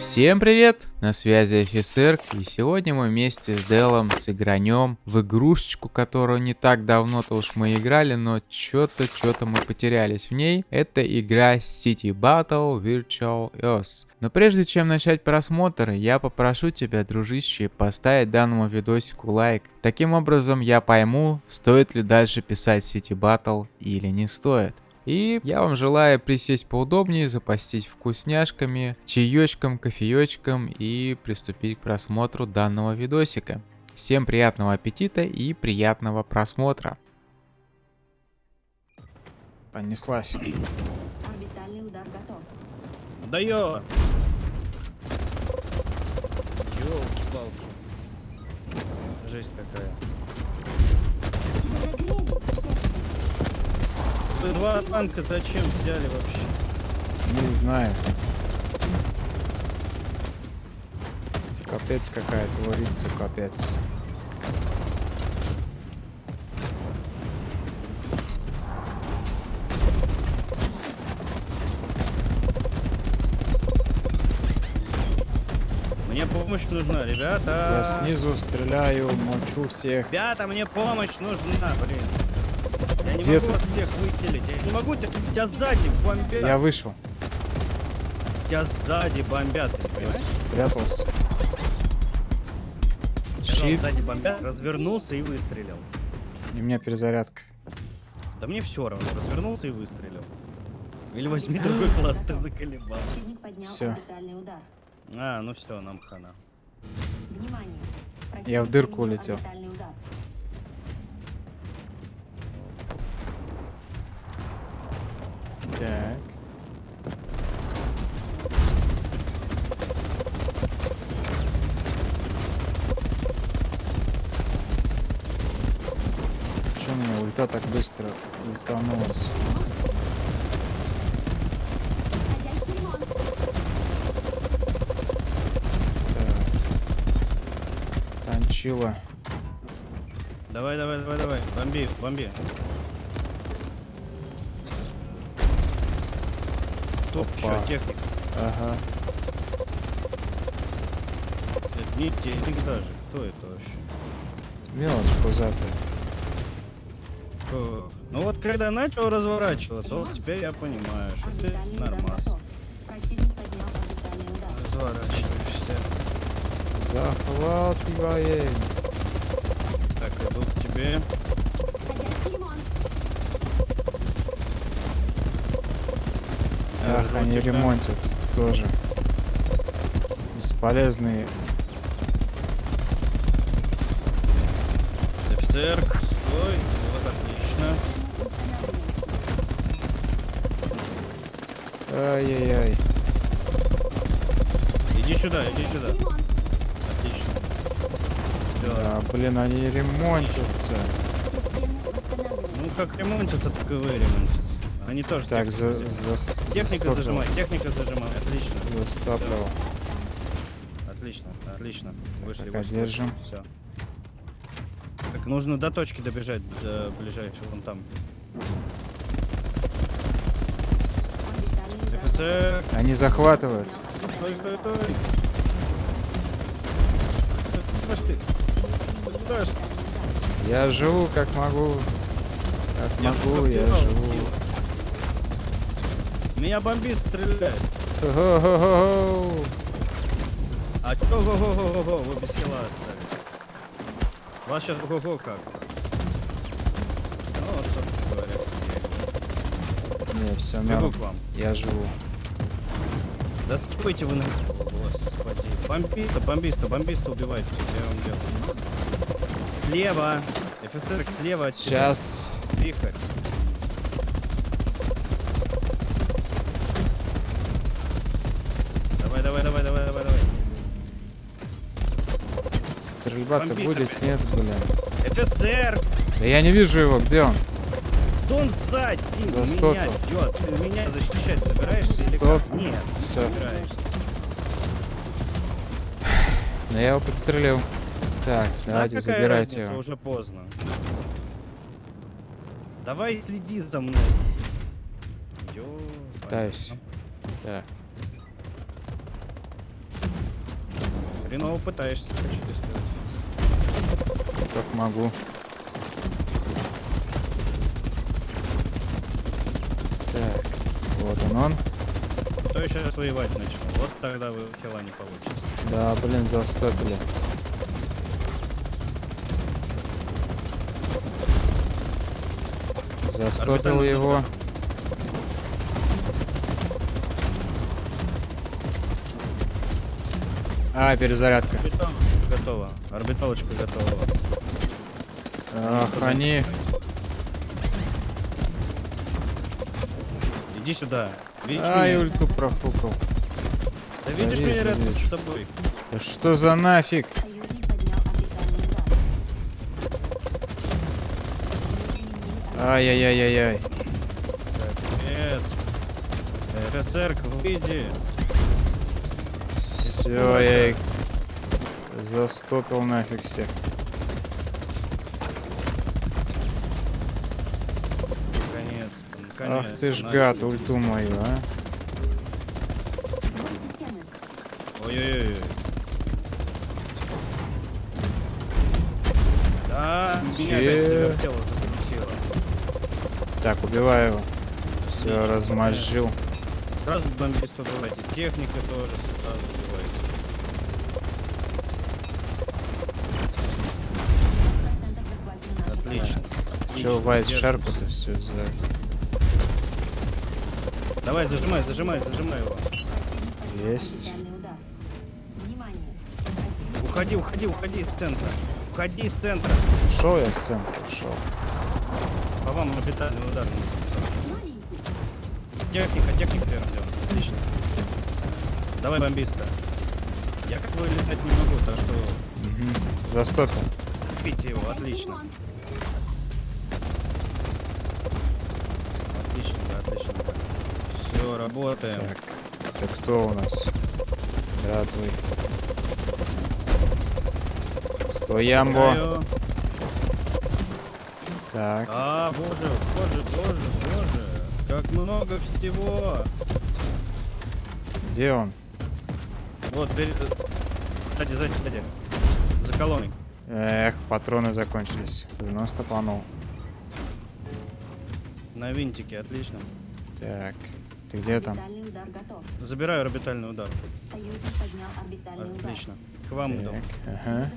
Всем привет! На связи офицер, и сегодня мы вместе с Делом сыгранем в игрушечку, которую не так давно-то уж мы играли, но что-то, что-то мы потерялись в ней. Это игра City Battle Virtual Earth. Но прежде чем начать просмотр, я попрошу тебя, дружище, поставить данному видосику лайк. Таким образом я пойму, стоит ли дальше писать City Battle или не стоит. И я вам желаю присесть поудобнее, запастись вкусняшками, чаечком, кофеечком и приступить к просмотру данного видосика. Всем приятного аппетита и приятного просмотра. Понеслась. Орбитальный удар готов. Да ё! Ёлки-палки. Жесть какая. Вы два танка зачем взяли вообще? Не знаю. Капец какая творится, капец. Мне помощь нужна, Я ребята. снизу стреляю, мочу всех. Ребята, мне помощь нужна, блин. Я не Где могу ты? всех выделить. Я не могу тебя, тебя сзади бомбят. Я вышел, Тебя сзади бомбят, спрятался. Сказал, Щит, Сзади бомбят, развернулся и выстрелил. и у меня перезарядка. Да мне все равно, развернулся и выстрелил. Или возьми другой класс, ты заколебал. Удар. А, ну все, нам хана. Внимание. Я в дырку улетел. Так. Че у меня ульта так быстро ультанулась? Танчила. Давай, давай, давай, давай. Бомби, бомби. Топ, Опа. что, техник? Ага. Это не техник даже. Кто это вообще? Мелочь пузатая. Кто? Ну вот когда начал разворачиваться, вот теперь я понимаю, что ты нормас. Разворачиваешься. Захватываем. Так, иду к тебе. Они ремонтят тоже. Бесполезные. Офицер, стой. Вот, отлично. Ай-яй-яй. Иди сюда, иди сюда. Отлично. Всё. Да, блин, они ремонтятся. Ну как ремонтятся, так и вы ремонтятся. Они тоже Так, за, за, Техника застопил. зажимай, техника зажимай. Отлично. Застопил. Отлично, отлично. Вышли, Так, вышли. держим. Все. Так, нужно до точки добежать, до ближайшей, вон там. ФСР. Они захватывают. Стой, стой, стой. Куда ж ты? Куда ж? Я живу как могу. Как Я могу, я живу. Меня бомбист стреляет. Хо-хо-хо-хо. А чё го-го-го-го-го, вы без хила остались. Вас сейчас го-го как? Ну, вот, собственно говоря. Не, все Бегу к вам. Я живу. Да стойте вы на... Господи. Бомбиста, бомбиста, бомбиста убивайте. Я вам делаю. Слева. ФСР слева от тебя. Сейчас. Вихрь. Давай, давай, давай, давай, давай, давай. Стрельба-то Бомбит будет? опять. Нет, блин. ФСР! Да я не вижу его, где он? Да он сзади, За меня идет. Ты меня защищать собираешься или Стоп. как? Нет, не Всё. собираешься. Но я его подстрелил. Так, давайте а какая забирайте разница, его. уже поздно. Давай следи за мной. Ё, Пытаюсь. Так. Хреново пытаешься, тебе сказать. Как могу. Так, вот он он. Кто сейчас воевать начал? Вот тогда вы хила не получите. Да, блин, застопили. Застопил его. удар. А, перезарядка. Орбитал готово. Орбиталочка готова. Ах, они... Иди сюда. Видишь Ай, меня? ульту профукал. Да видишь вижу, меня рядом вижу. с собой? Да что за нафиг? Ай-яй-яй-яй-яй. Привет. ФСР, выйди. Все, я их застопил нафиг всех. Наконец-то. Ах ты ж гад, ульту мою, а. Ой-ой-ой. Да, меня опять Че? завертело, закрутило. Так, убиваю его. Все, размозжил. Сразу бомбист убивайте. Техника тоже сразу наше Отлично. Че, Вайс держимся. шарку-то все за... Давай, зажимай, зажимай, зажимай его. Есть. Уходи, уходи, уходи из центра. Уходи из центра. Шел я с центра, шел. По вам орбитальный удар. маленький. Техника, техника первым делом. Отлично. Давай бомбиста. Я как бы летать не могу, так что Застопил. купите его, отлично. Отлично, да, отлично. Все, работаем. Так, это кто у нас? Стой, Ямбо. Знаю. Так, А, боже, боже, боже, боже. Как много всего. где он? Вот, перед... Сзади, сзади, сзади. За колонной. Эх, патроны закончились. 90 панул. На винтике, отлично. Так, ты где там? Орбитальный удар готов. Забираю орбитальный удар. Союзник поднял орбитальный удар. Отлично. К вам иду. Так, ага.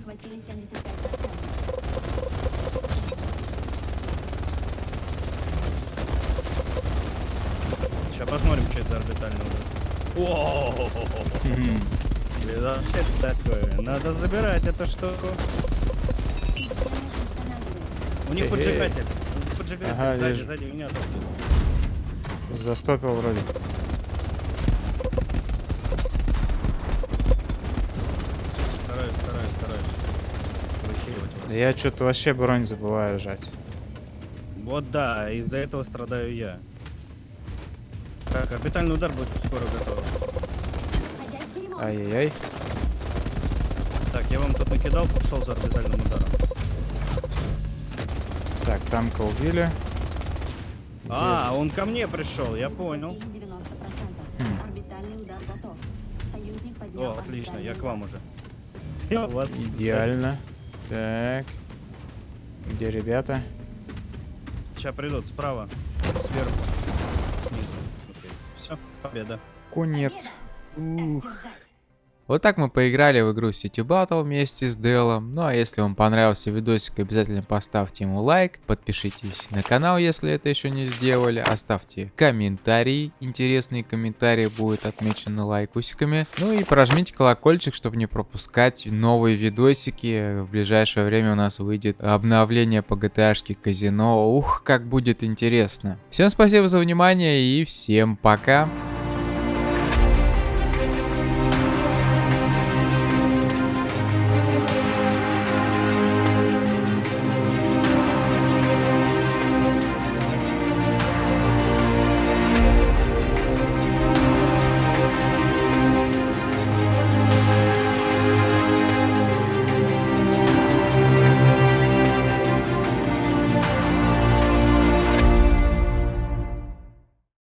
За орбитальный удар. О, такое. Надо забирать эту штуку. У них поджигатель. У них Поджигатель Ага, сзади, вижу. сзади меня тут. Застопил вроде. Стараюсь, стараюсь, стараюсь. Я что-то вообще бронь забываю жать. Вот да, из-за этого страдаю я. Так, орбитальный удар будет скоро готов. Ай-яй-яй. Так, я вам тут накидал, пошел за орбитальным ударом. Так, танка убили. А, он ко мне пришел, я понял. Захватили 90%. Хм. О, отлично, я к вам уже. Я у вас. Идеально. Так. Где ребята? Сейчас придут справа, сверху, победа. Конец. Ух. Вот так мы поиграли в игру City Battle вместе с Делом. Ну а если вам понравился видосик, обязательно поставьте ему лайк, подпишитесь на канал, если это еще не сделали, оставьте комментарий, интересные комментарии будут отмечены лайкусиками. Ну и прожмите колокольчик, чтобы не пропускать новые видосики. В ближайшее время у нас выйдет обновление по GTA казино. Ух, как будет интересно. Всем спасибо за внимание и всем пока.